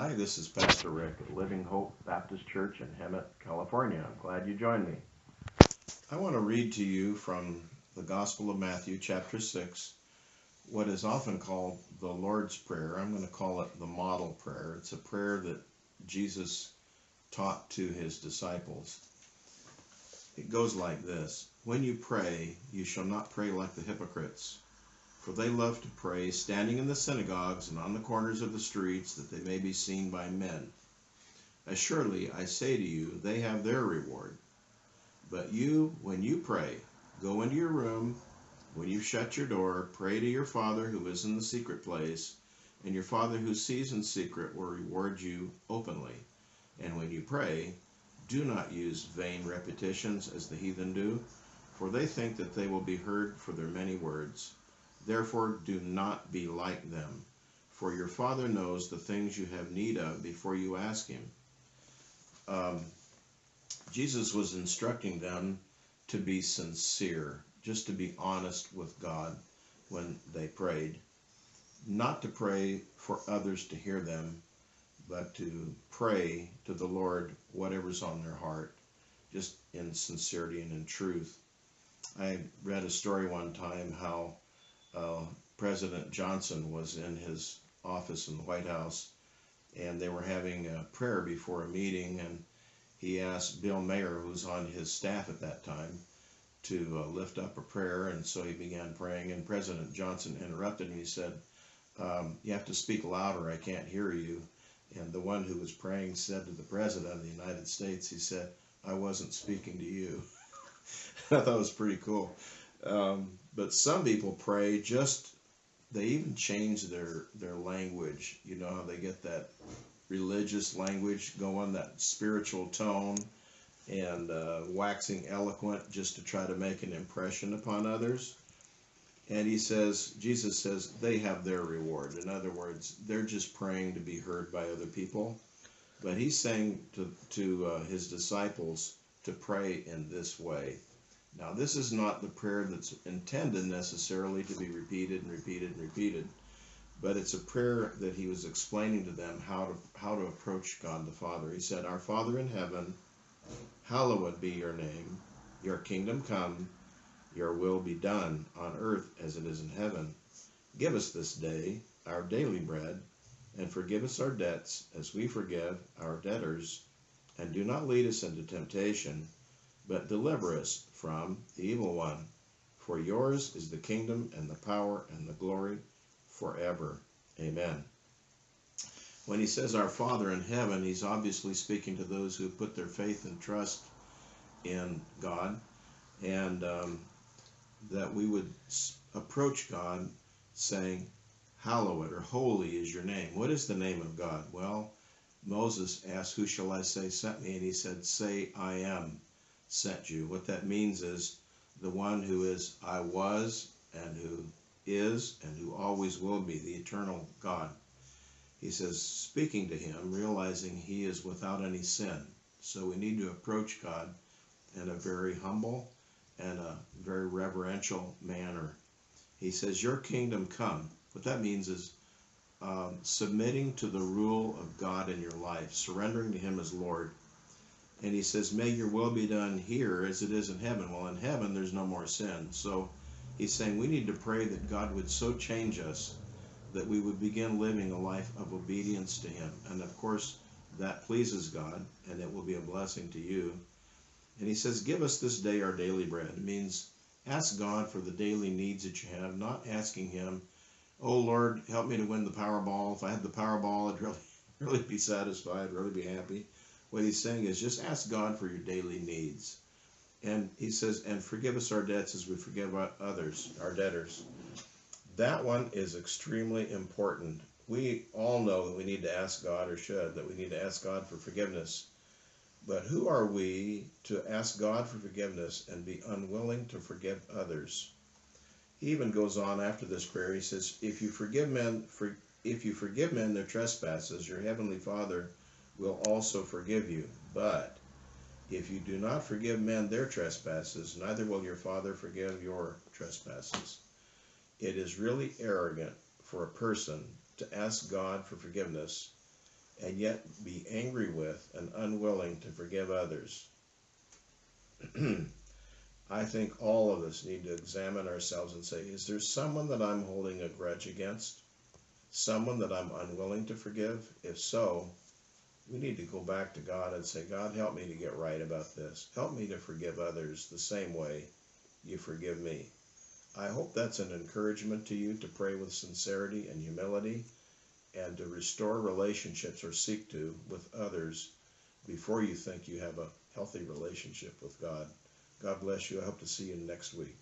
Hi, this is Pastor Rick at Living Hope Baptist Church in Hemet, California. I'm glad you joined me. I want to read to you from the Gospel of Matthew, chapter 6, what is often called the Lord's Prayer. I'm going to call it the model prayer. It's a prayer that Jesus taught to his disciples. It goes like this When you pray, you shall not pray like the hypocrites for they love to pray, standing in the synagogues and on the corners of the streets, that they may be seen by men. Assuredly, I say to you, they have their reward. But you, when you pray, go into your room. When you shut your door, pray to your Father who is in the secret place, and your Father who sees in secret will reward you openly. And when you pray, do not use vain repetitions as the heathen do, for they think that they will be heard for their many words. Therefore, do not be like them, for your Father knows the things you have need of before you ask Him. Um, Jesus was instructing them to be sincere, just to be honest with God when they prayed. Not to pray for others to hear them, but to pray to the Lord whatever's on their heart, just in sincerity and in truth. I read a story one time how uh, President Johnson was in his office in the White House, and they were having a prayer before a meeting, and he asked Bill Moyers, who was on his staff at that time, to uh, lift up a prayer, and so he began praying, and President Johnson interrupted, and he said, um, you have to speak louder, I can't hear you. And the one who was praying said to the President of the United States, he said, I wasn't speaking to you. I thought it was pretty cool. Um, but some people pray just they even change their their language. You know how they get that religious language going, that spiritual tone, and uh, waxing eloquent just to try to make an impression upon others. And he says, Jesus says, they have their reward. In other words, they're just praying to be heard by other people. But he's saying to, to uh, his disciples to pray in this way. Now, this is not the prayer that's intended necessarily to be repeated and repeated and repeated, but it's a prayer that he was explaining to them how to how to approach God the Father. He said, "Our Father in heaven, hallowed be your name. Your kingdom come. Your will be done on earth as it is in heaven. Give us this day our daily bread, and forgive us our debts as we forgive our debtors, and do not lead us into temptation." But deliver us from the evil one. For yours is the kingdom and the power and the glory forever. Amen. When he says our Father in heaven, he's obviously speaking to those who put their faith and trust in God, and um, that we would approach God saying, Hallowed or holy is your name. What is the name of God? Well, Moses asked, Who shall I say sent me? And he said, Say, I am sent you. What that means is the one who is I was and who is and who always will be, the eternal God. He says, speaking to him, realizing he is without any sin. So we need to approach God in a very humble and a very reverential manner. He says, Your kingdom come. What that means is um, submitting to the rule of God in your life, surrendering to Him as Lord and he says, May your will be done here as it is in heaven. Well, in heaven, there's no more sin. So he's saying we need to pray that God would so change us that we would begin living a life of obedience to him. And of course, that pleases God, and it will be a blessing to you. And he says, Give us this day our daily bread. It means ask God for the daily needs that you have, not asking him, Oh Lord, help me to win the Powerball. If I had the Powerball, I'd really, really be satisfied, really be happy. What he's saying is just ask God for your daily needs. And he says, and forgive us our debts as we forgive others, our debtors. That one is extremely important. We all know that we need to ask God, or should, that we need to ask God for forgiveness. But who are we to ask God for forgiveness and be unwilling to forgive others? He even goes on after this prayer. He says, "If you forgive men, for, if you forgive men their trespasses, your heavenly Father will also forgive you. But if you do not forgive men their trespasses, neither will your Father forgive your trespasses. It is really arrogant for a person to ask God for forgiveness and yet be angry with and unwilling to forgive others. I think all of us need to examine ourselves and say, is there someone that I'm holding a grudge against? Someone that I'm unwilling to forgive? If so, we need to go back to God and say, God, help me to get right about this. Help me to forgive others the same way you forgive me. I hope that's an encouragement to you to pray with sincerity and humility and to restore relationships or seek to with others before you think you have a healthy relationship with God. God bless you. I hope to see you next week.